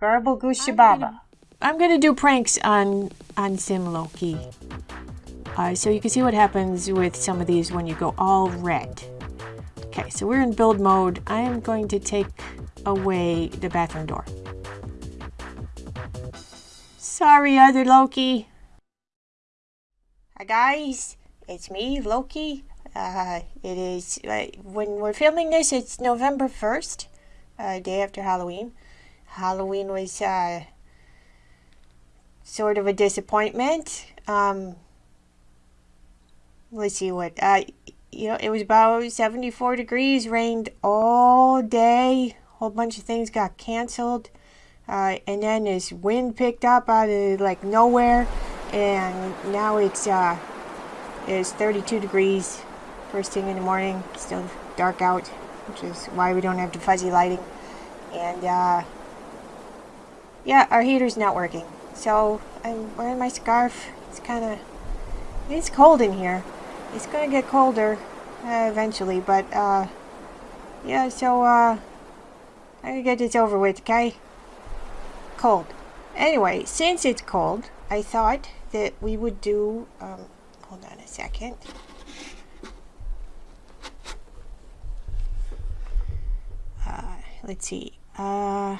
Garble Goose Shababa. I'm gonna do pranks on on Sim Loki. Uh, so you can see what happens with some of these when you go all red. Okay, so we're in build mode. I am going to take away the bathroom door. Sorry, other Loki. Hi guys, it's me, Loki. Uh, it is, uh, when we're filming this, it's November 1st, uh, day after Halloween. Halloween was, uh, sort of a disappointment. Um, let's see what, uh, you know, it was about 74 degrees, rained all day, a whole bunch of things got canceled. Uh, and then this wind picked up out of like nowhere, and now it's uh, it's 32 degrees first thing in the morning. Still dark out, which is why we don't have the fuzzy lighting. And uh, yeah, our heater's not working. So I'm wearing my scarf. It's kind of, it's cold in here. It's going to get colder uh, eventually, but uh, yeah, so uh, I'm going to get this over with, okay? Cold. Anyway, since it's cold, I thought that we would do, um, hold on a second. Uh, let's see. Uh,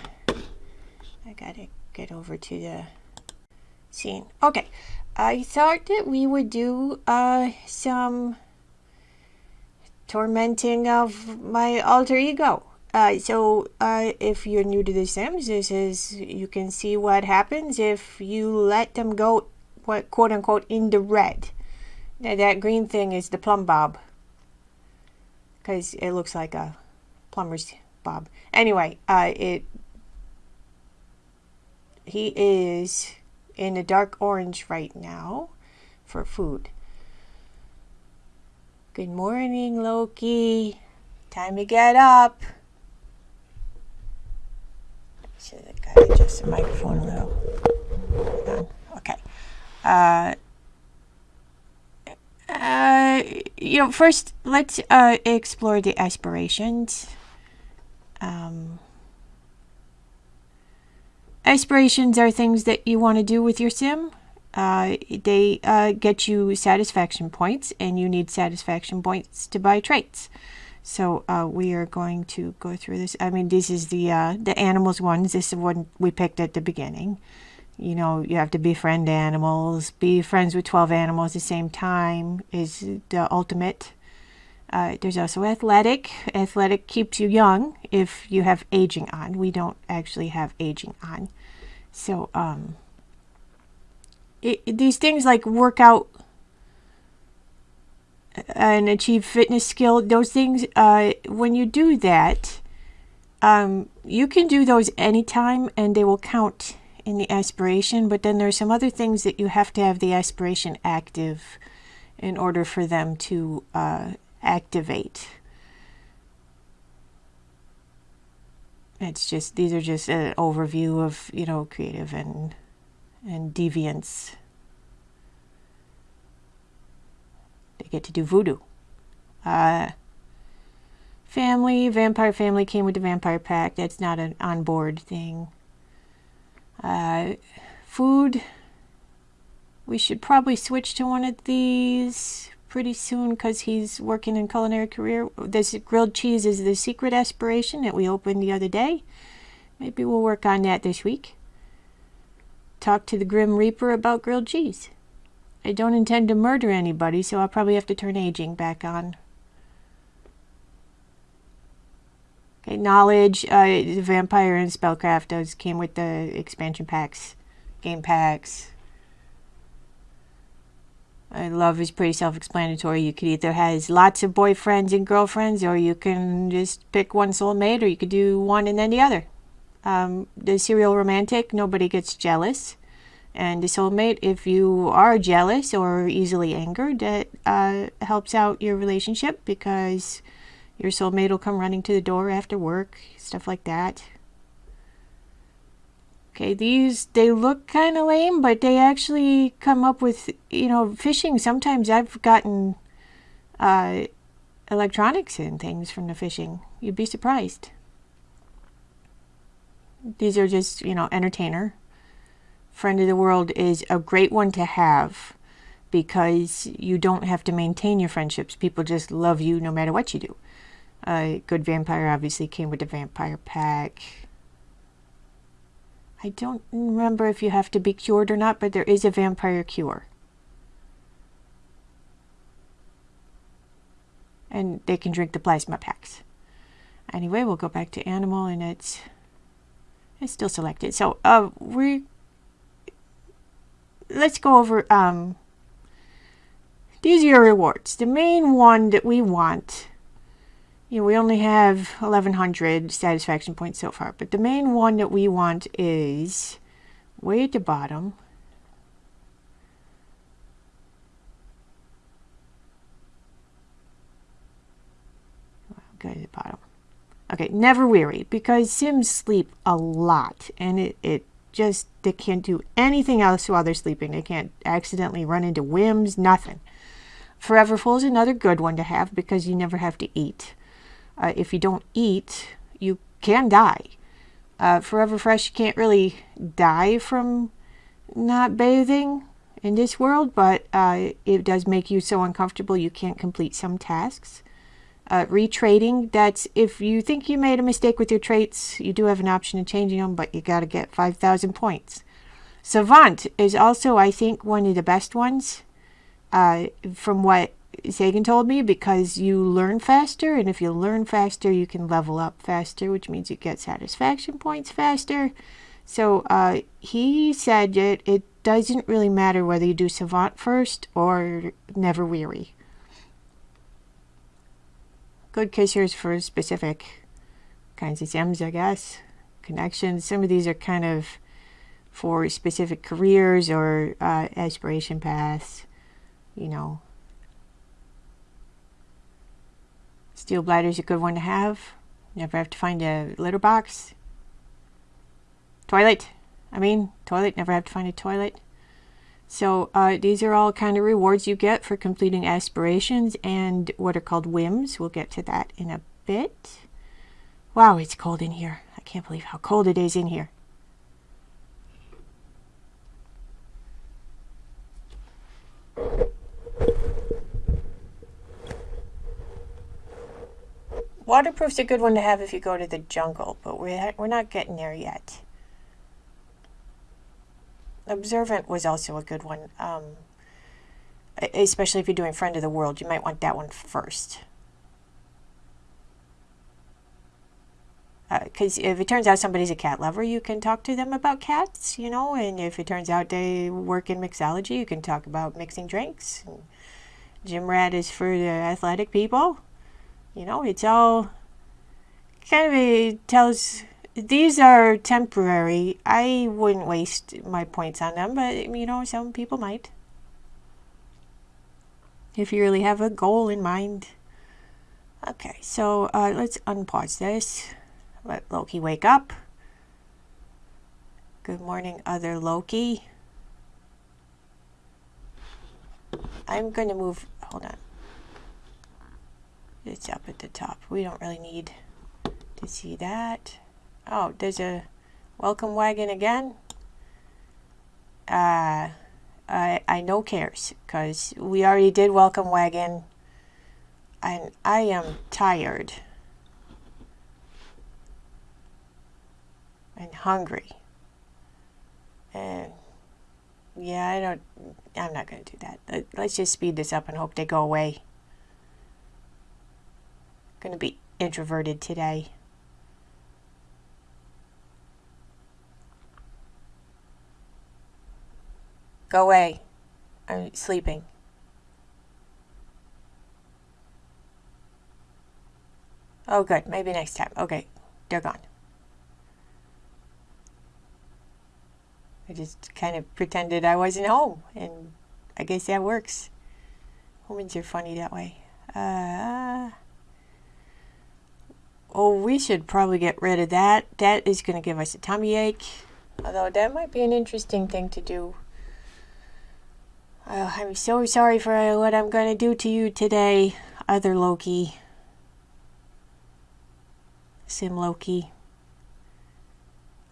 I gotta get over to the scene. Okay, I thought that we would do uh, some tormenting of my alter ego. Uh, so uh, if you're new to The Sims, this is you can see what happens if you let them go, what quote unquote, in the red. Now that green thing is the plumb bob, because it looks like a plumber's bob. Anyway, uh, it he is in a dark orange right now for food. Good morning, Loki. Time to get up. Should adjust the microphone a little. Okay. Uh, uh, you know, first let's uh, explore the aspirations. Um, aspirations are things that you want to do with your sim. Uh, they uh, get you satisfaction points, and you need satisfaction points to buy traits. So uh, we are going to go through this. I mean, this is the uh, the animals ones. This is one we picked at the beginning. You know, you have to befriend animals. Be friends with 12 animals at the same time is the ultimate. Uh, there's also athletic. Athletic keeps you young if you have aging on. We don't actually have aging on. So, um, it, these things like workout and achieve fitness skill, those things, uh, when you do that, um, you can do those anytime and they will count in the aspiration. But then there's some other things that you have to have the aspiration active in order for them to uh, activate. It's just, these are just an overview of, you know, creative and, and deviance. They get to do voodoo. Uh, family, vampire family came with the vampire pack. That's not an on-board thing. Uh, food. We should probably switch to one of these pretty soon because he's working in culinary career. This grilled cheese is the secret aspiration that we opened the other day. Maybe we'll work on that this week. Talk to the Grim Reaper about grilled cheese. I don't intend to murder anybody, so I'll probably have to turn aging back on. Okay, knowledge, uh, vampire and spellcraft does came with the expansion packs, game packs. Love is pretty self-explanatory. You could either has lots of boyfriends and girlfriends, or you can just pick one soulmate, or you could do one and then the other. Um, the serial romantic, nobody gets jealous. And the soulmate, if you are jealous or easily angered, that uh, helps out your relationship because your soulmate will come running to the door after work, stuff like that. Okay, these, they look kind of lame, but they actually come up with, you know, fishing. Sometimes I've gotten uh, electronics and things from the fishing. You'd be surprised. These are just, you know, entertainer. Friend of the world is a great one to have because you don't have to maintain your friendships. People just love you no matter what you do. Uh, good vampire obviously came with the vampire pack. I don't remember if you have to be cured or not, but there is a vampire cure. And they can drink the plasma packs. Anyway, we'll go back to animal and it's it's still selected. So uh we let's go over um these are your rewards. The main one that we want you know, we only have 1100 satisfaction points so far, but the main one that we want is way at the bottom. Go to the bottom. Okay, never weary, because Sims sleep a lot, and it, it just, they can't do anything else while they're sleeping. They can't accidentally run into whims, nothing. Forever Full is another good one to have because you never have to eat uh, if you don't eat, you can die. Uh, Forever Fresh, you can't really die from not bathing in this world, but uh, it does make you so uncomfortable you can't complete some tasks. Uh, retrading, that's if you think you made a mistake with your traits, you do have an option of changing them, but you got to get 5,000 points. Savant is also, I think, one of the best ones uh, from what Sagan told me because you learn faster, and if you learn faster, you can level up faster, which means you get satisfaction points faster. So uh, he said it, it doesn't really matter whether you do Savant first or Never Weary. Good kissers for specific kinds of sims, I guess. Connections. Some of these are kind of for specific careers or uh, aspiration paths, you know, Steel bladder is a good one to have. Never have to find a litter box. Toilet. I mean, toilet. Never have to find a toilet. So uh, these are all kind of rewards you get for completing aspirations and what are called whims. We'll get to that in a bit. Wow, it's cold in here. I can't believe how cold it is in here. Waterproof's a good one to have if you go to the jungle, but we're, we're not getting there yet. Observant was also a good one, um, especially if you're doing Friend of the World. You might want that one first. Because uh, if it turns out somebody's a cat lover, you can talk to them about cats, you know, and if it turns out they work in mixology, you can talk about mixing drinks. Gym rat is for the athletic people you know, it's all kind of tells these are temporary. I wouldn't waste my points on them, but you know, some people might. If you really have a goal in mind. Okay, so uh, let's unpause this. Let Loki wake up. Good morning, other Loki. I'm going to move, hold on. It's up at the top. We don't really need to see that. Oh, there's a welcome wagon again. Uh, I, I no cares because we already did welcome wagon and I am tired and hungry and yeah I don't I'm not gonna do that let's just speed this up and hope they go away going to be introverted today. Go away. I'm sleeping. Oh, good. Maybe next time. Okay. They're gone. I just kind of pretended I wasn't home, and I guess that works. Humans are funny that way. Uh, Oh, we should probably get rid of that. That is going to give us a tummy ache. Although that might be an interesting thing to do. Uh, I'm so sorry for what I'm going to do to you today, other Loki. Sim Loki.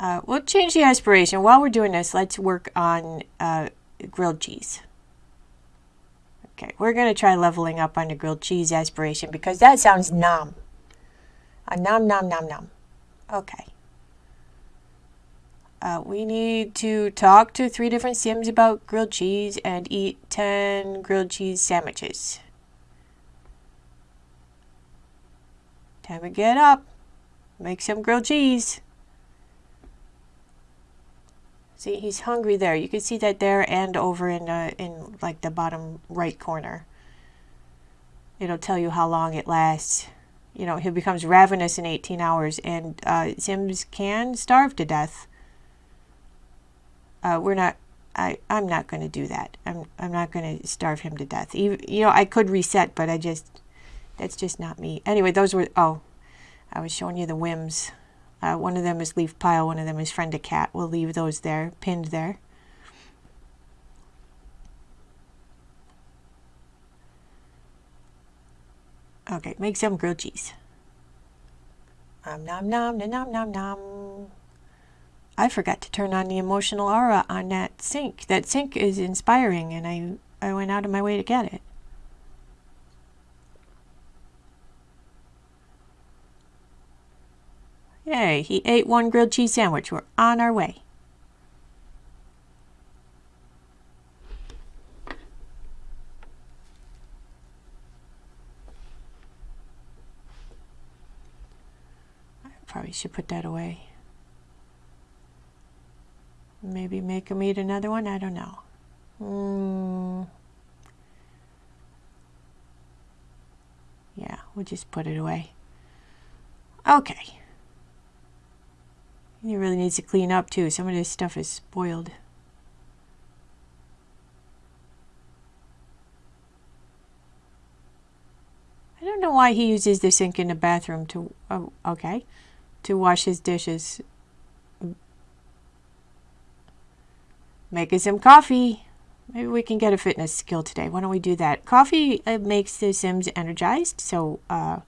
Uh, we'll change the aspiration. While we're doing this, let's work on uh, grilled cheese. Okay, we're going to try leveling up on the grilled cheese aspiration because that sounds nom. A nom nom nom nom. Okay. Uh, we need to talk to three different sims about grilled cheese and eat 10 grilled cheese sandwiches. Time to get up. Make some grilled cheese. See, he's hungry there. You can see that there and over in, uh, in like the bottom right corner. It'll tell you how long it lasts. You know, he becomes ravenous in 18 hours and uh, Sims can starve to death. Uh, we're not, I, I'm not going to do that. I'm, I'm not going to starve him to death. Even, you know, I could reset, but I just, that's just not me. Anyway, those were, oh, I was showing you the whims. Uh, one of them is leaf pile, one of them is friend a cat. We'll leave those there, pinned there. Okay, make some grilled cheese. Nom nom nom nom nom nom. I forgot to turn on the emotional aura on that sink. That sink is inspiring and I, I went out of my way to get it. Yay, he ate one grilled cheese sandwich. We're on our way. I probably should put that away. Maybe make him eat another one? I don't know. Mm. Yeah, we'll just put it away. Okay. He really needs to clean up too. Some of this stuff is spoiled. I don't know why he uses the sink in the bathroom to, oh, okay, to wash his dishes. Making some coffee. Maybe we can get a fitness skill today. Why don't we do that? Coffee uh, makes the Sims energized, so uh,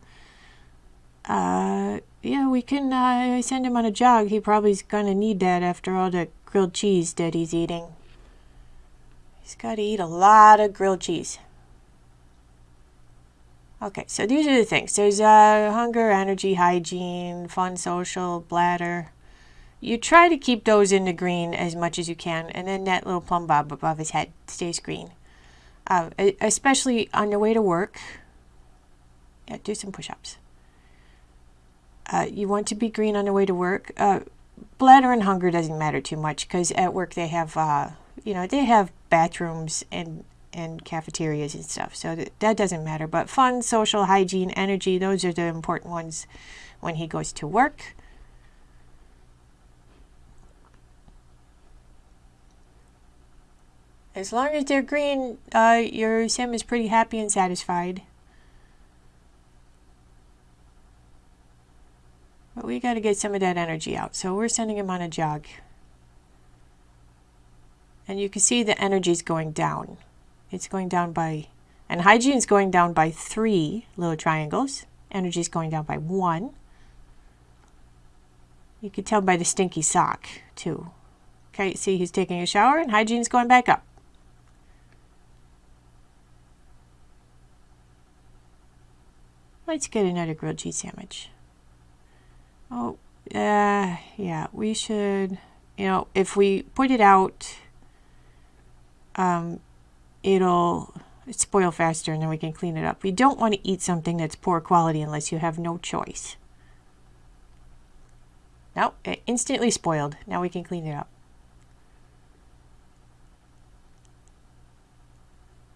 uh, yeah, we can uh, send him on a jog. He probably's gonna need that after all the grilled cheese that he's eating. He's got to eat a lot of grilled cheese. Okay, so these are the things. There's uh, hunger, energy, hygiene, fun, social, bladder. You try to keep those in the green as much as you can, and then that little plumb bob above his head stays green. Uh, especially on your way to work. Yeah, do some push-ups. Uh, you want to be green on the way to work. Uh, bladder and hunger doesn't matter too much because at work they have, uh, you know, they have bathrooms and and cafeterias and stuff. So that, that doesn't matter. But fun, social, hygiene, energy, those are the important ones when he goes to work. As long as they're green, uh, your sim is pretty happy and satisfied. But we got to get some of that energy out. So we're sending him on a jog. And you can see the energy is going down. It's going down by, and hygiene is going down by three little triangles. Energy is going down by one. You can tell by the stinky sock, too. Okay, see he's taking a shower and hygiene's going back up. Let's get another grilled cheese sandwich. Oh, uh, yeah, we should, you know, if we put it out, um, it'll spoil faster and then we can clean it up. We don't want to eat something that's poor quality unless you have no choice. Now, it instantly spoiled. Now we can clean it up.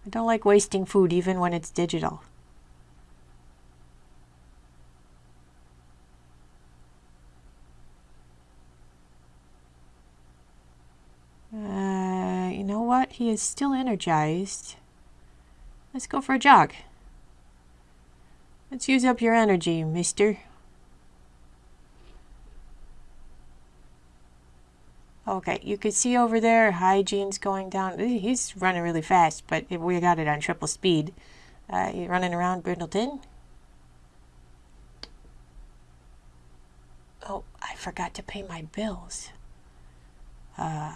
I don't like wasting food even when it's digital. He is still energized. Let's go for a jog. Let's use up your energy, mister. Okay, you can see over there, hygiene's going down. He's running really fast, but we got it on triple speed. Uh, you running around Brindleton? Oh, I forgot to pay my bills. Uh,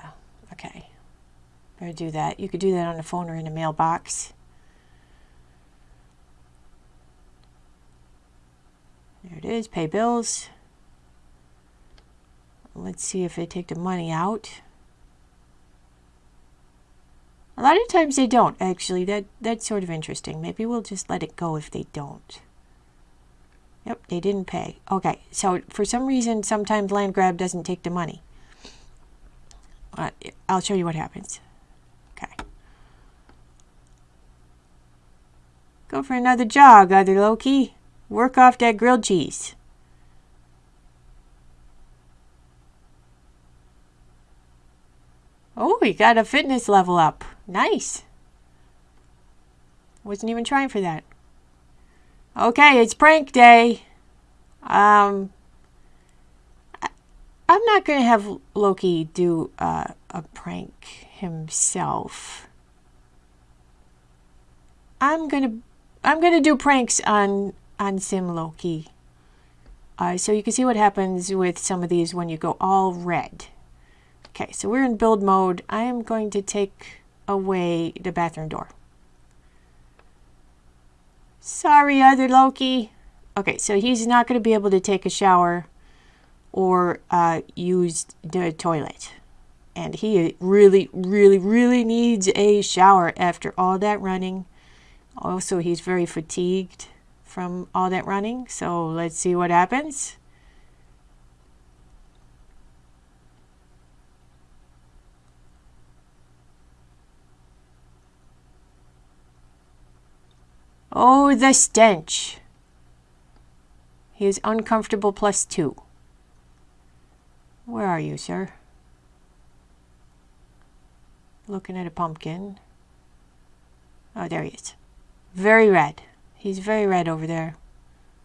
okay. Better do that. You could do that on the phone or in a mailbox. There it is, pay bills. Let's see if they take the money out. A lot of times they don't, actually. That That's sort of interesting. Maybe we'll just let it go if they don't. Yep, they didn't pay. Okay, so for some reason, sometimes land grab doesn't take the money. Uh, I'll show you what happens. Okay. Go for another jog, other Loki. Work off that grilled cheese. Oh, we got a fitness level up. Nice. Wasn't even trying for that. Okay, it's prank day. Um, I, am not going to have Loki do uh, a prank himself. I'm going to I'm going to do pranks on on Sim Loki. Uh, so you can see what happens with some of these when you go all red. Okay, so we're in build mode. I am going to take away the bathroom door. Sorry, other Loki. Okay, so he's not going to be able to take a shower or uh, use the toilet. And he really, really, really needs a shower after all that running. Also, he's very fatigued from all that running. So let's see what happens. Oh, the stench. He is uncomfortable plus two. Where are you, sir? Looking at a pumpkin. Oh, there he is. Very red. He's very red over there.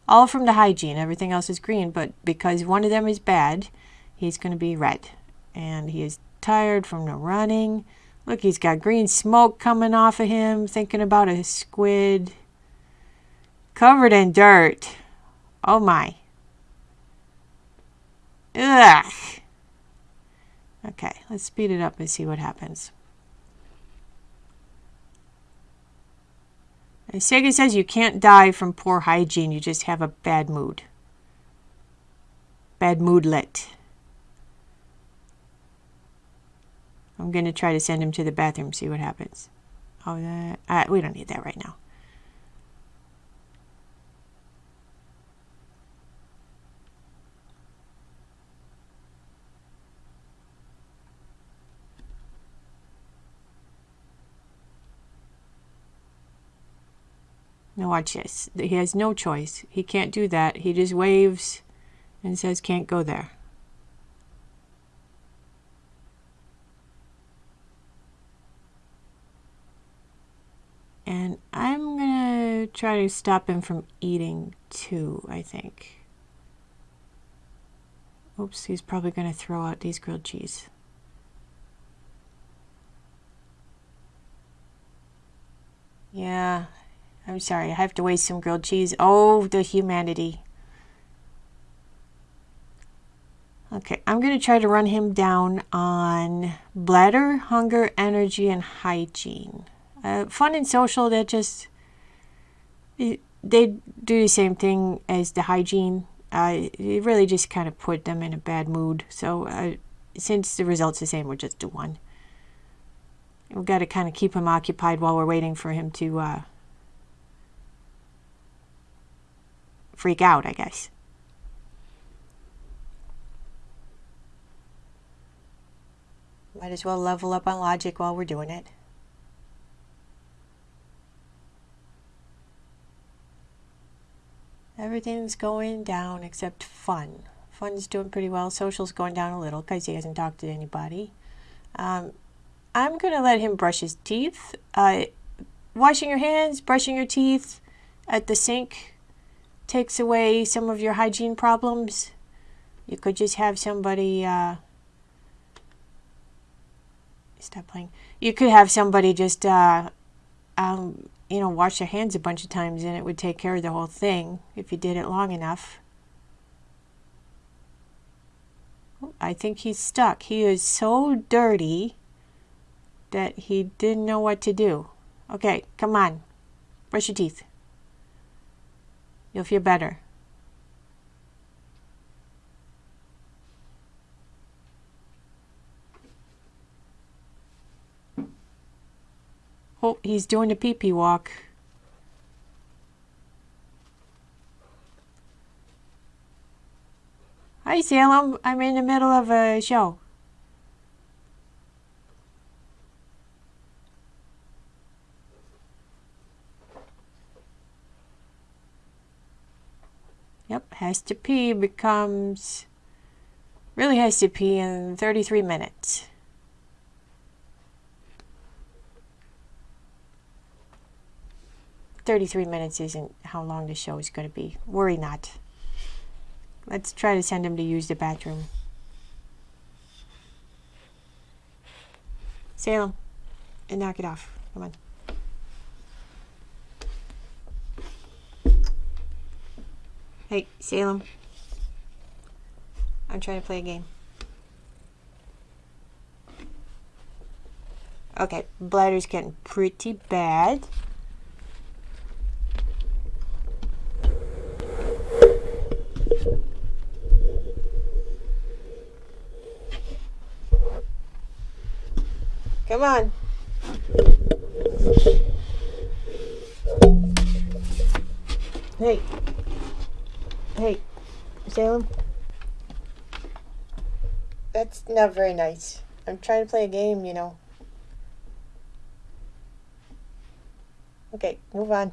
All from the hygiene. Everything else is green, but because one of them is bad, he's going to be red. And he is tired from the running. Look, he's got green smoke coming off of him, thinking about a squid. Covered in dirt. Oh my. Ugh. Okay, let's speed it up and see what happens. Sega says you can't die from poor hygiene, you just have a bad mood. Bad moodlet. I'm going to try to send him to the bathroom, see what happens. Oh, that, uh, we don't need that right now. Now watch this. He has no choice. He can't do that. He just waves and says can't go there. And I'm going to try to stop him from eating too, I think. Oops, he's probably going to throw out these grilled cheese. Yeah, I'm sorry, I have to waste some grilled cheese. Oh, the humanity. Okay, I'm going to try to run him down on bladder, hunger, energy, and hygiene. Uh, fun and social, that just, they do the same thing as the hygiene. Uh, it really just kind of put them in a bad mood. So uh, since the result's the same, we'll just do one. We've got to kind of keep him occupied while we're waiting for him to uh, freak out, I guess. Might as well level up on logic while we're doing it. Everything's going down except fun. Fun's doing pretty well. Social's going down a little because he hasn't talked to anybody. Um, I'm going to let him brush his teeth. Uh, washing your hands, brushing your teeth at the sink takes away some of your hygiene problems. You could just have somebody, uh, stop playing. You could have somebody just, uh, um, you know, wash their hands a bunch of times and it would take care of the whole thing if you did it long enough. I think he's stuck. He is so dirty that he didn't know what to do. Okay, come on. Brush your teeth. You'll feel better. Oh, he's doing a pee-pee walk. Hi, Salem. I'm in the middle of a show. Yep, has to pee becomes really has to pee in 33 minutes. Thirty-three minutes isn't how long the show is going to be. Worry not. Let's try to send him to use the bathroom. Salem, and knock it off. Come on. Hey, Salem. I'm trying to play a game. Okay, bladder's getting pretty bad. Come on. Hey. Salem. That's not very nice. I'm trying to play a game, you know. Okay, move on.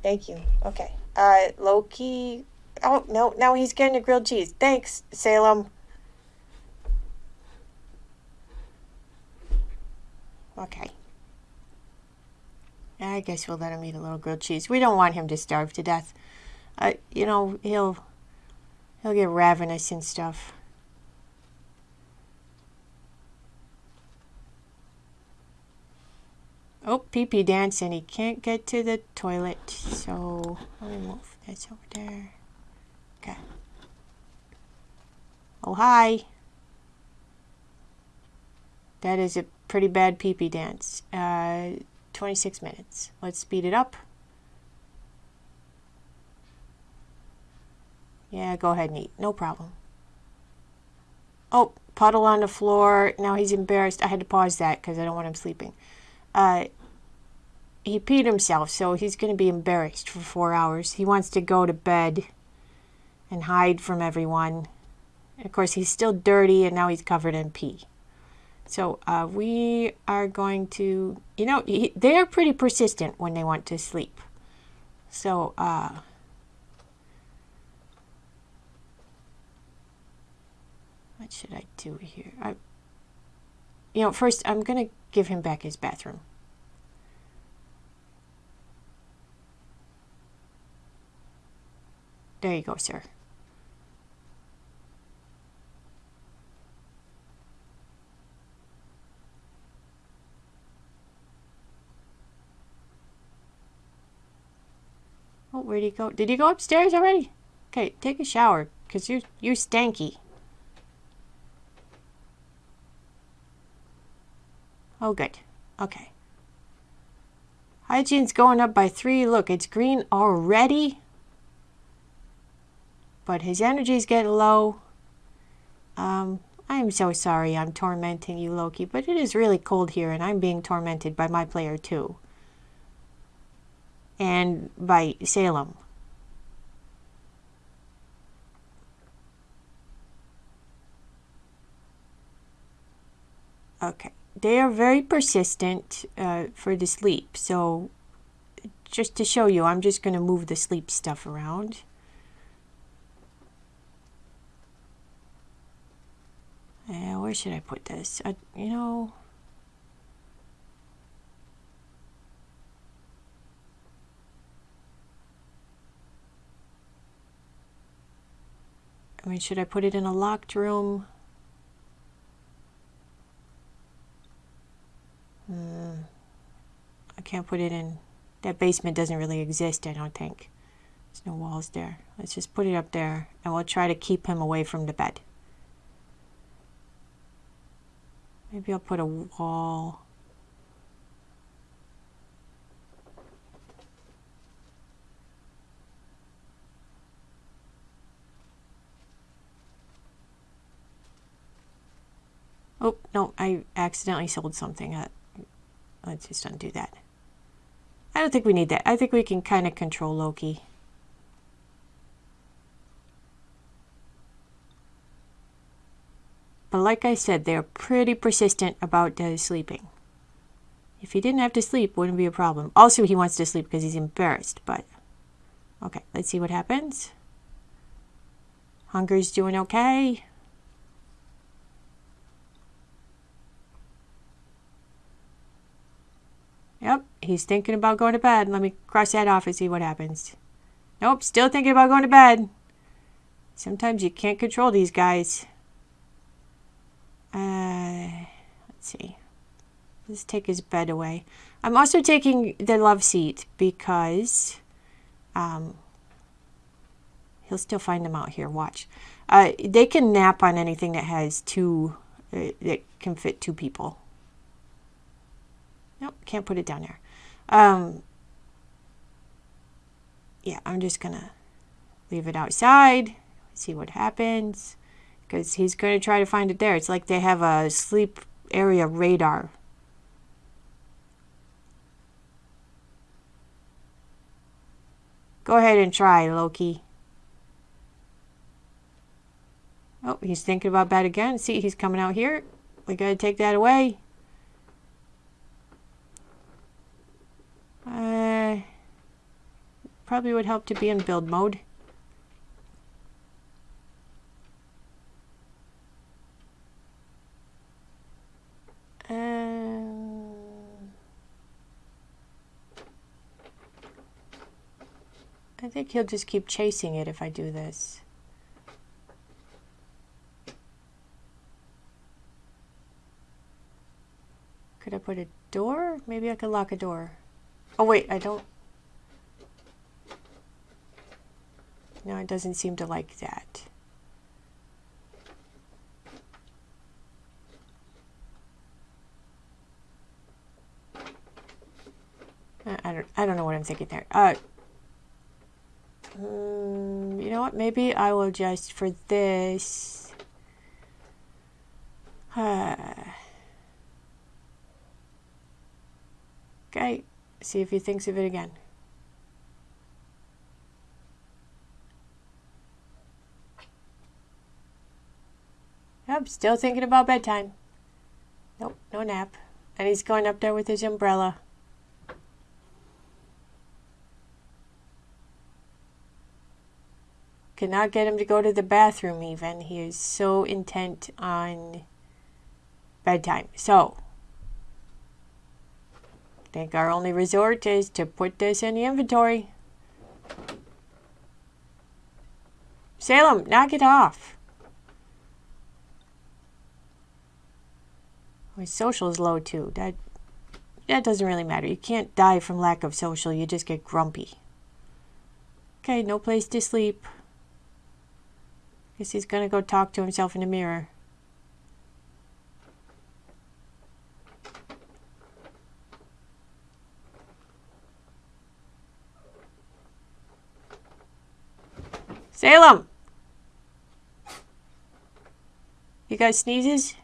Thank you. Okay. Uh, Loki. Oh, no, now he's getting a grilled cheese. Thanks, Salem. Okay. I guess we'll let him eat a little grilled cheese. We don't want him to starve to death. Uh, you know, he'll he'll get ravenous and stuff. Oh, pee pee dancing. He can't get to the toilet, so let me move this over there. Okay. Oh, hi. That is a pretty bad pee pee dance. Uh, 26 minutes. Let's speed it up. Yeah, go ahead and eat. No problem. Oh, puddle on the floor. Now he's embarrassed. I had to pause that because I don't want him sleeping. Uh, he peed himself, so he's going to be embarrassed for four hours. He wants to go to bed and hide from everyone. of course, he's still dirty, and now he's covered in pee. So uh, we are going to, you know, he, they're pretty persistent when they want to sleep. So, uh, what should I do here? I, you know, first I'm going to give him back his bathroom. There you go, sir. Oh, where'd he go? Did he go upstairs already? Okay, take a shower, because you're, you're stanky. Oh, good. Okay. Hygiene's going up by three. Look, it's green already. But his energy's getting low. Um, I'm so sorry I'm tormenting you, Loki, but it is really cold here, and I'm being tormented by my player, too and by Salem. Okay, they are very persistent uh, for the sleep. So just to show you, I'm just going to move the sleep stuff around. Uh, where should I put this? You know, I mean, should I put it in a locked room? can't put it in. That basement doesn't really exist, I don't think. There's no walls there. Let's just put it up there, and we'll try to keep him away from the bed. Maybe I'll put a wall. Oh, no, I accidentally sold something. Uh, let's just undo that. I don't think we need that. I think we can kind of control Loki. But like I said, they're pretty persistent about uh, sleeping. If he didn't have to sleep, wouldn't be a problem. Also, he wants to sleep because he's embarrassed, but... Okay, let's see what happens. Hunger's doing okay. Yep, he's thinking about going to bed. Let me cross that off and see what happens. Nope, still thinking about going to bed. Sometimes you can't control these guys. Uh, let's see. Let's take his bed away. I'm also taking the love seat because um, he'll still find them out here. Watch. Uh, they can nap on anything that has two, uh, that can fit two people. Nope, can't put it down there. Um, yeah, I'm just going to leave it outside, see what happens, because he's going to try to find it there. It's like they have a sleep area radar. Go ahead and try, Loki. Oh, he's thinking about bed again. See, he's coming out here. We got to take that away. Uh, probably would help to be in build mode. Um, I think he'll just keep chasing it if I do this. Could I put a door? Maybe I could lock a door. Oh wait, I don't... No, it doesn't seem to like that. I don't, I don't know what I'm thinking there. Uh, um, you know what? Maybe I will just, for this... Uh, okay. See if he thinks of it again. Yep, still thinking about bedtime. Nope, no nap. And he's going up there with his umbrella. Cannot get him to go to the bathroom even. He is so intent on bedtime. So, think our only resort is to put this in the inventory. Salem, knock it off. Oh, My social is low too. That that doesn't really matter. You can't die from lack of social. You just get grumpy. Okay, no place to sleep. Guess he's gonna go talk to himself in the mirror. Salem! You got sneezes?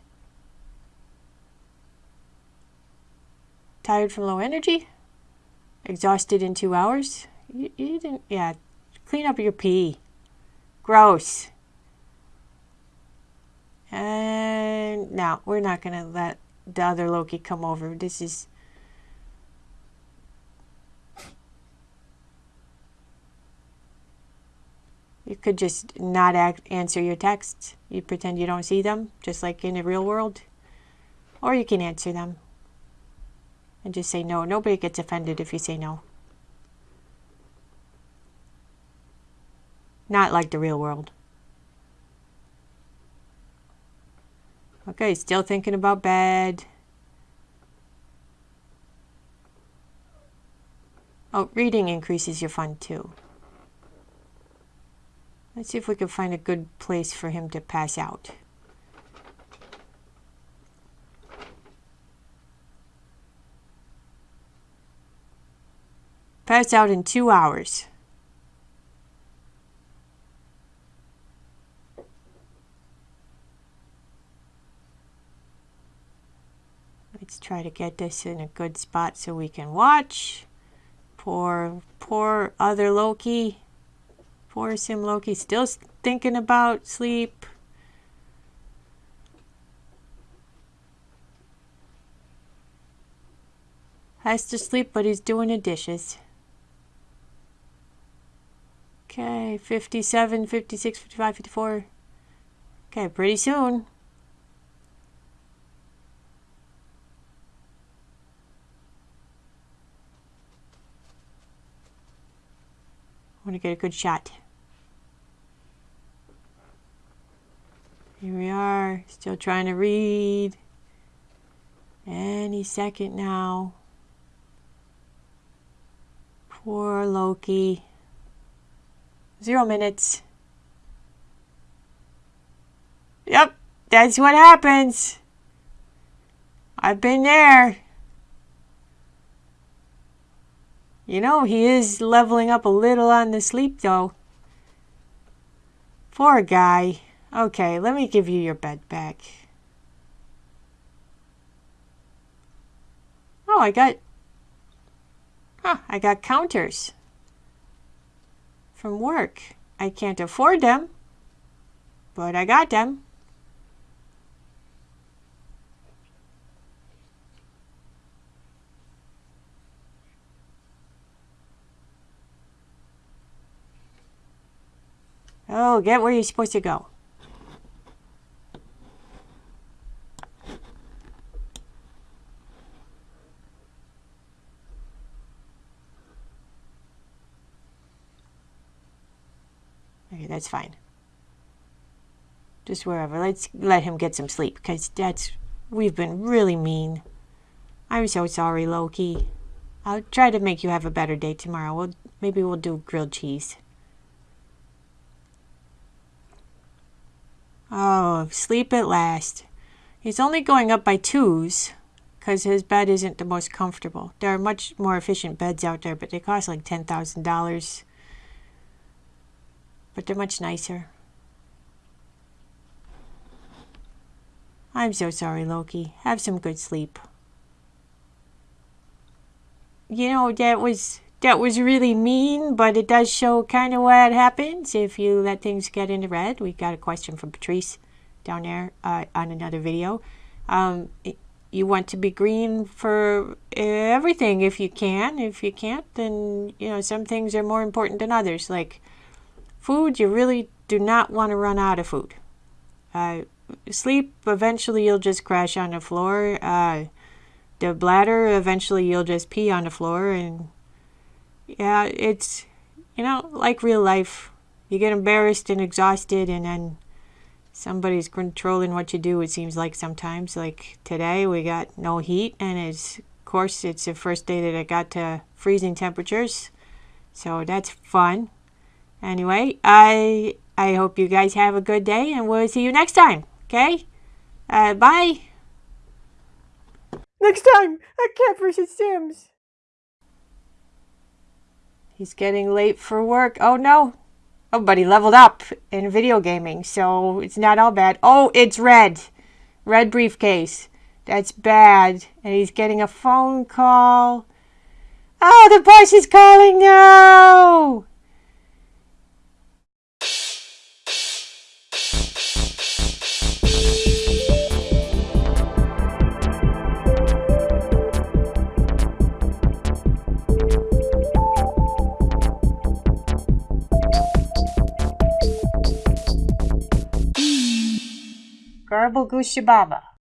Tired from low energy? Exhausted in two hours? You, you didn't, yeah. Clean up your pee. Gross. And now we're not to let the other Loki come over. This is You could just not act, answer your texts. You pretend you don't see them, just like in the real world. Or you can answer them and just say no. Nobody gets offended if you say no. Not like the real world. Okay, still thinking about bed. Oh, reading increases your fun too. Let's see if we can find a good place for him to pass out. Pass out in two hours. Let's try to get this in a good spot so we can watch. Poor, poor other Loki. Poor Sim Loki still thinking about sleep. Has to sleep, but he's doing the dishes. Okay, 57, 56, 55, 54. Okay, pretty soon. I want to get a good shot. Here we are, still trying to read. Any second now. Poor Loki. Zero minutes. Yep, that's what happens. I've been there. You know, he is leveling up a little on the sleep, though. Poor guy. Okay, let me give you your bed back. Oh, I got... Huh, I got counters. From work. I can't afford them. But I got them. Oh, get where you're supposed to go. That's fine. Just wherever. Let's let him get some sleep, because that's... We've been really mean. I'm so sorry, Loki. I'll try to make you have a better day tomorrow. We'll, maybe we'll do grilled cheese. Oh, sleep at last. He's only going up by twos because his bed isn't the most comfortable. There are much more efficient beds out there, but they cost like $10,000. But they're much nicer. I'm so sorry, Loki. Have some good sleep. You know, that was that was really mean, but it does show kind of what happens if you let things get into red. We got a question from Patrice down there uh, on another video. Um, it, you want to be green for everything if you can. If you can't, then, you know, some things are more important than others. Like food, you really do not want to run out of food. Uh, sleep, eventually you'll just crash on the floor. Uh, the bladder, eventually you'll just pee on the floor and yeah, it's, you know, like real life. You get embarrassed and exhausted and then somebody's controlling what you do, it seems like sometimes. Like today we got no heat and it's, of course, it's the first day that I got to freezing temperatures. So that's fun. Anyway, I I hope you guys have a good day and we'll see you next time. Okay? Uh, bye. Next time, a Cat vs. Sims. He's getting late for work. Oh no. Oh, but he leveled up in video gaming, so it's not all bad. Oh, it's red. Red briefcase. That's bad. And he's getting a phone call. Oh, the boss is calling now! 玩不够，去爸爸。